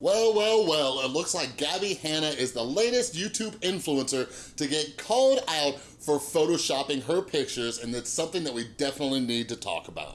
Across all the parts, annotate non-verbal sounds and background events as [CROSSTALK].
Well, well, well, it looks like Gabby Hanna is the latest YouTube influencer to get called out for photoshopping her pictures, and it's something that we definitely need to talk about.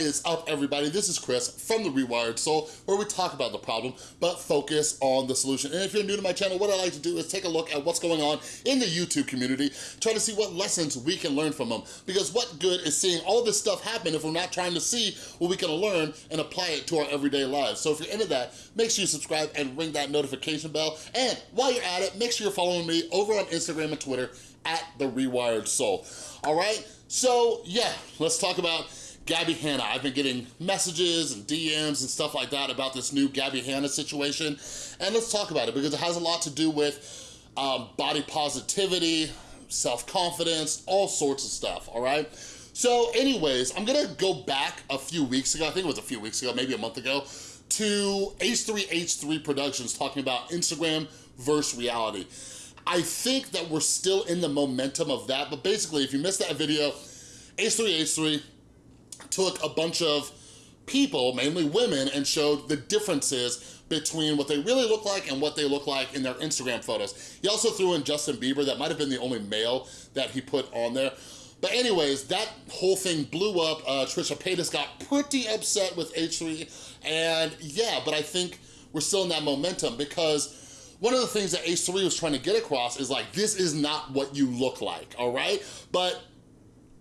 Is up, everybody? This is Chris from The Rewired Soul, where we talk about the problem, but focus on the solution. And if you're new to my channel, what I like to do is take a look at what's going on in the YouTube community, try to see what lessons we can learn from them. Because what good is seeing all this stuff happen if we're not trying to see what we can learn and apply it to our everyday lives? So if you're into that, make sure you subscribe and ring that notification bell. And while you're at it, make sure you're following me over on Instagram and Twitter at The Rewired Soul. All right? So yeah, let's talk about Gabby Hanna. I've been getting messages and DMs and stuff like that about this new Gabby Hanna situation. And let's talk about it because it has a lot to do with um, body positivity, self-confidence, all sorts of stuff, all right? So anyways, I'm gonna go back a few weeks ago, I think it was a few weeks ago, maybe a month ago, to H3H3 Productions talking about Instagram versus reality. I think that we're still in the momentum of that, but basically if you missed that video, H3H3 took a bunch of people, mainly women, and showed the differences between what they really look like and what they look like in their Instagram photos. He also threw in Justin Bieber, that might have been the only male that he put on there. But anyways, that whole thing blew up. Uh, Trisha Paytas got pretty upset with H3, and yeah, but I think we're still in that momentum because one of the things that H3 was trying to get across is like, this is not what you look like, all right? But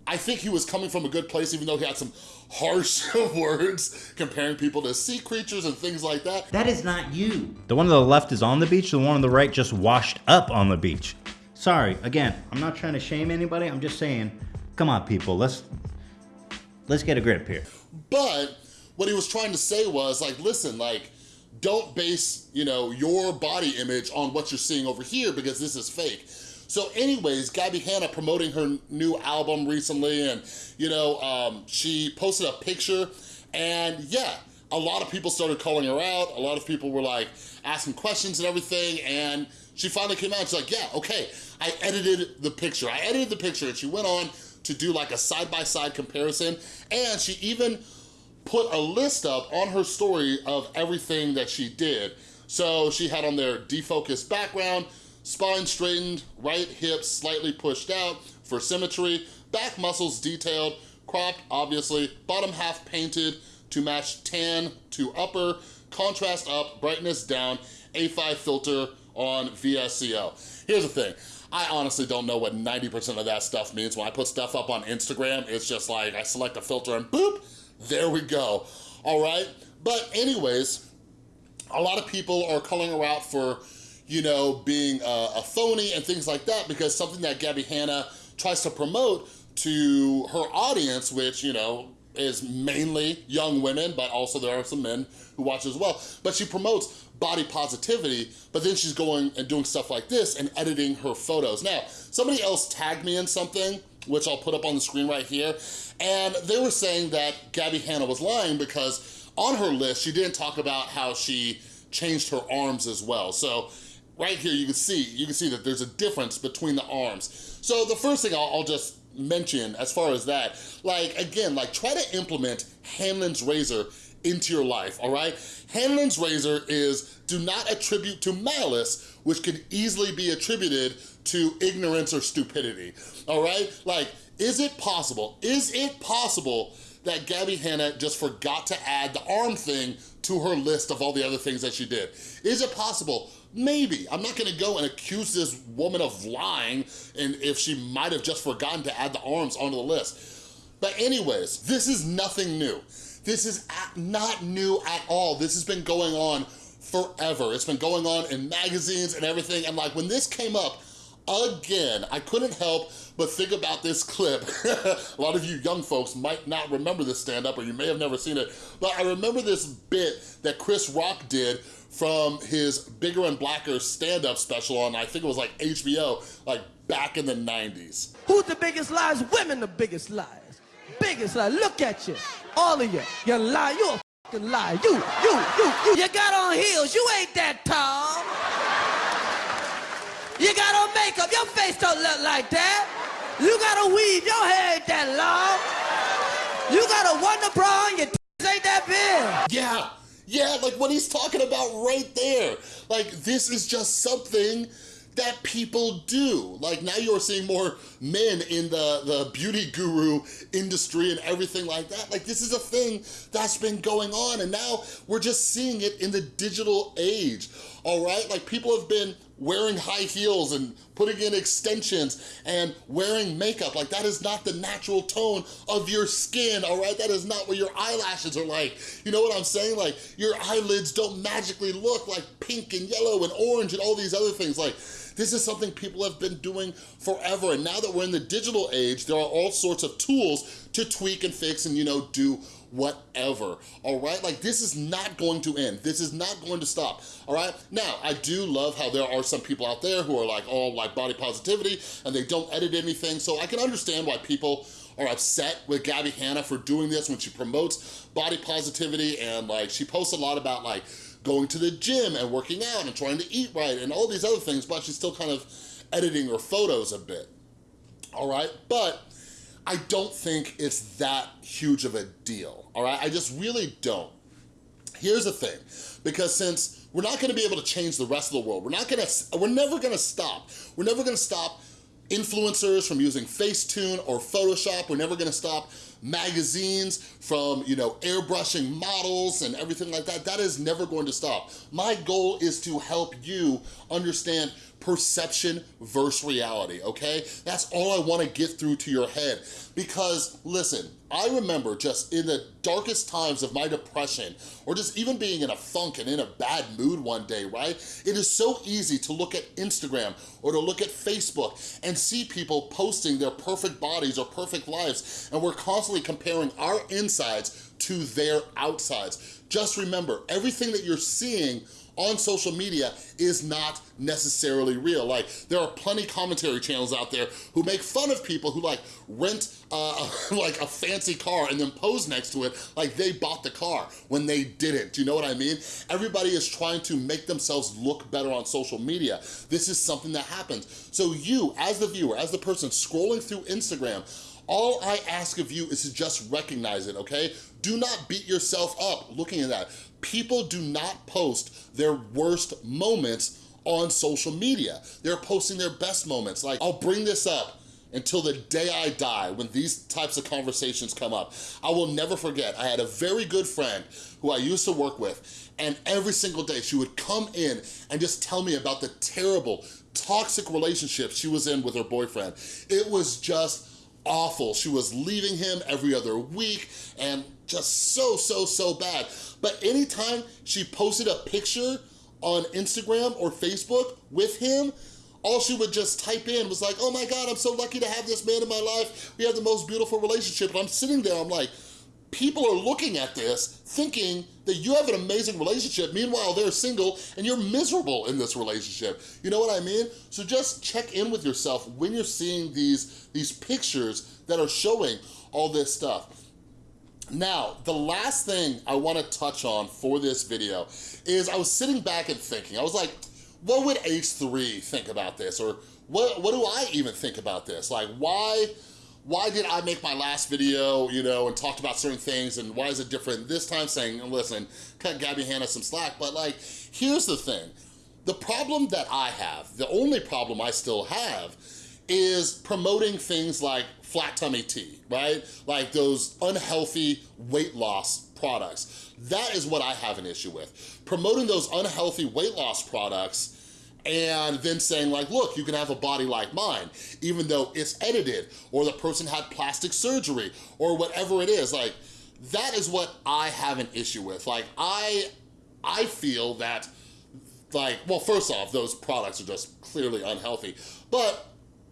I think he was coming from a good place, even though he had some harsh [LAUGHS] words comparing people to sea creatures and things like that. That is not you. The one on the left is on the beach, the one on the right just washed up on the beach. Sorry, again, I'm not trying to shame anybody, I'm just saying, come on people, let's, let's get a grip here. But what he was trying to say was like, listen, like, don't base, you know, your body image on what you're seeing over here because this is fake. So anyways, Gabby Hanna promoting her new album recently and, you know, um, she posted a picture and yeah, a lot of people started calling her out. A lot of people were like asking questions and everything and she finally came out she's like, yeah, okay, I edited the picture. I edited the picture and she went on to do like a side-by-side -side comparison and she even put a list up on her story of everything that she did. So she had on there defocused background, Spine straightened, right hip slightly pushed out for symmetry, back muscles detailed, cropped obviously, bottom half painted to match tan to upper, contrast up, brightness down, A5 filter on VSCO. Here's the thing, I honestly don't know what 90% of that stuff means. When I put stuff up on Instagram, it's just like I select a filter and boop, there we go, all right? But anyways, a lot of people are calling her out for you know, being a, a phony and things like that because something that Gabby Hanna tries to promote to her audience, which, you know, is mainly young women, but also there are some men who watch as well. But she promotes body positivity, but then she's going and doing stuff like this and editing her photos. Now, somebody else tagged me in something, which I'll put up on the screen right here, and they were saying that Gabby Hanna was lying because on her list, she didn't talk about how she changed her arms as well. So right here you can see, you can see that there's a difference between the arms. So the first thing I'll, I'll just mention as far as that, like again, like try to implement Hanlon's razor into your life, all right? Hanlon's razor is do not attribute to malice, which could easily be attributed to ignorance or stupidity, all right? Like, is it possible, is it possible that Gabby Hanna just forgot to add the arm thing to her list of all the other things that she did? Is it possible Maybe. I'm not gonna go and accuse this woman of lying and if she might have just forgotten to add the arms onto the list. But anyways, this is nothing new. This is not new at all. This has been going on forever. It's been going on in magazines and everything. And like when this came up, again, I couldn't help but think about this clip. [LAUGHS] a lot of you young folks might not remember this stand-up or you may have never seen it, but I remember this bit that Chris Rock did from his Bigger and Blacker stand-up special on, I think it was like HBO, like back in the 90s. Who's the biggest liars? Women the biggest liars. Biggest liars. Look at you. All of you. You lie. You a fucking liar. You, you, you, you. You got on heels. You ain't that tall. You got on makeup. Your face don't look like that. You got a weave, your hair ain't that long. You got a wonder bra and your ain't that big. Yeah, yeah, like what he's talking about right there. Like this is just something that people do. Like now you're seeing more men in the, the beauty guru industry and everything like that. Like this is a thing that's been going on and now we're just seeing it in the digital age, all right? Like people have been wearing high heels and putting in extensions and wearing makeup. Like that is not the natural tone of your skin, all right? That is not what your eyelashes are like. You know what I'm saying? Like your eyelids don't magically look like pink and yellow and orange and all these other things. Like this is something people have been doing forever. And now that we're in the digital age, there are all sorts of tools to tweak and fix and, you know, do whatever, all right? Like this is not going to end. This is not going to stop, all right? Now, I do love how there are some people out there who are like all like body positivity and they don't edit anything. So I can understand why people are upset with Gabby Hanna for doing this when she promotes body positivity and like she posts a lot about like going to the gym and working out and trying to eat right and all these other things, but she's still kind of editing her photos a bit, all right? But I don't think it's that huge of a deal, all right? I just really don't. Here's the thing, because since we're not gonna be able to change the rest of the world, we're not gonna, we're never gonna stop. We're never gonna stop influencers from using Facetune or Photoshop. We're never gonna stop magazines from, you know, airbrushing models and everything like that. That is never going to stop. My goal is to help you understand perception versus reality, okay? That's all I wanna get through to your head. Because, listen, I remember just in the darkest times of my depression, or just even being in a funk and in a bad mood one day, right? It is so easy to look at Instagram or to look at Facebook and see people posting their perfect bodies or perfect lives, and we're constantly comparing our insides to their outsides. Just remember, everything that you're seeing on social media is not necessarily real. Like, there are plenty commentary channels out there who make fun of people who like rent uh, [LAUGHS] like a fancy car and then pose next to it like they bought the car when they didn't. Do you know what I mean? Everybody is trying to make themselves look better on social media. This is something that happens. So you, as the viewer, as the person scrolling through Instagram, all I ask of you is to just recognize it, okay? Do not beat yourself up looking at that. People do not post their worst moments on social media. They're posting their best moments. Like, I'll bring this up until the day I die when these types of conversations come up. I will never forget, I had a very good friend who I used to work with, and every single day she would come in and just tell me about the terrible, toxic relationship she was in with her boyfriend. It was just awful. She was leaving him every other week and just so, so, so bad. But anytime she posted a picture on Instagram or Facebook with him, all she would just type in was like, oh my God, I'm so lucky to have this man in my life. We have the most beautiful relationship. And I'm sitting there, I'm like, people are looking at this thinking that you have an amazing relationship. Meanwhile, they're single and you're miserable in this relationship. You know what I mean? So just check in with yourself when you're seeing these, these pictures that are showing all this stuff. Now, the last thing I wanna touch on for this video is I was sitting back and thinking, I was like, what would H3 think about this? Or what, what do I even think about this? Like, why, why did I make my last video, you know, and talked about certain things and why is it different this time saying, listen, cut Gabby Hanna some slack, but like, here's the thing. The problem that I have, the only problem I still have is promoting things like flat tummy tea, right? Like those unhealthy weight loss products. That is what I have an issue with. Promoting those unhealthy weight loss products and then saying like, look, you can have a body like mine, even though it's edited, or the person had plastic surgery, or whatever it is. Like, that is what I have an issue with. Like, I, I feel that, like, well, first off, those products are just clearly unhealthy, but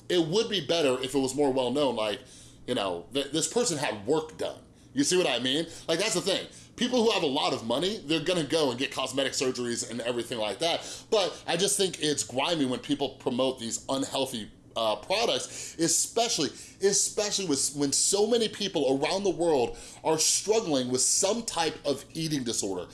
it would be better if it was more well-known, like, you know, th this person had work done. You see what I mean? Like, that's the thing. People who have a lot of money, they're gonna go and get cosmetic surgeries and everything like that. But I just think it's grimy when people promote these unhealthy uh, products, especially, especially with, when so many people around the world are struggling with some type of eating disorder.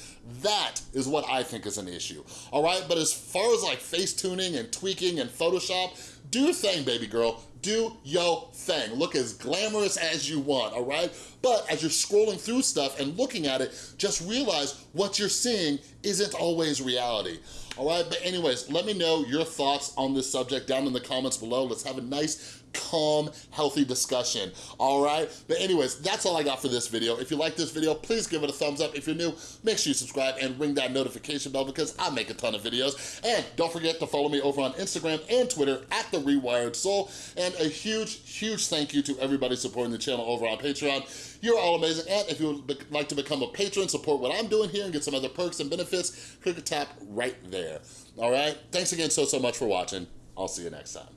That is what I think is an issue, all right? But as far as like face tuning and tweaking and Photoshop, Do your thing, baby girl. Do your thing. Look as glamorous as you want, all right? But as you're scrolling through stuff and looking at it, just realize what you're seeing isn't always reality. All right, but anyways, let me know your thoughts on this subject down in the comments below. Let's have a nice calm, healthy discussion, all right? But anyways, that's all I got for this video. If you like this video, please give it a thumbs up. If you're new, make sure you subscribe and ring that notification bell because I make a ton of videos. And don't forget to follow me over on Instagram and Twitter at The Rewired Soul. And a huge, huge thank you to everybody supporting the channel over on Patreon. You're all amazing. And if you would like to become a patron, support what I'm doing here and get some other perks and benefits, click a tap right there. All right? Thanks again so, so much for watching. I'll see you next time.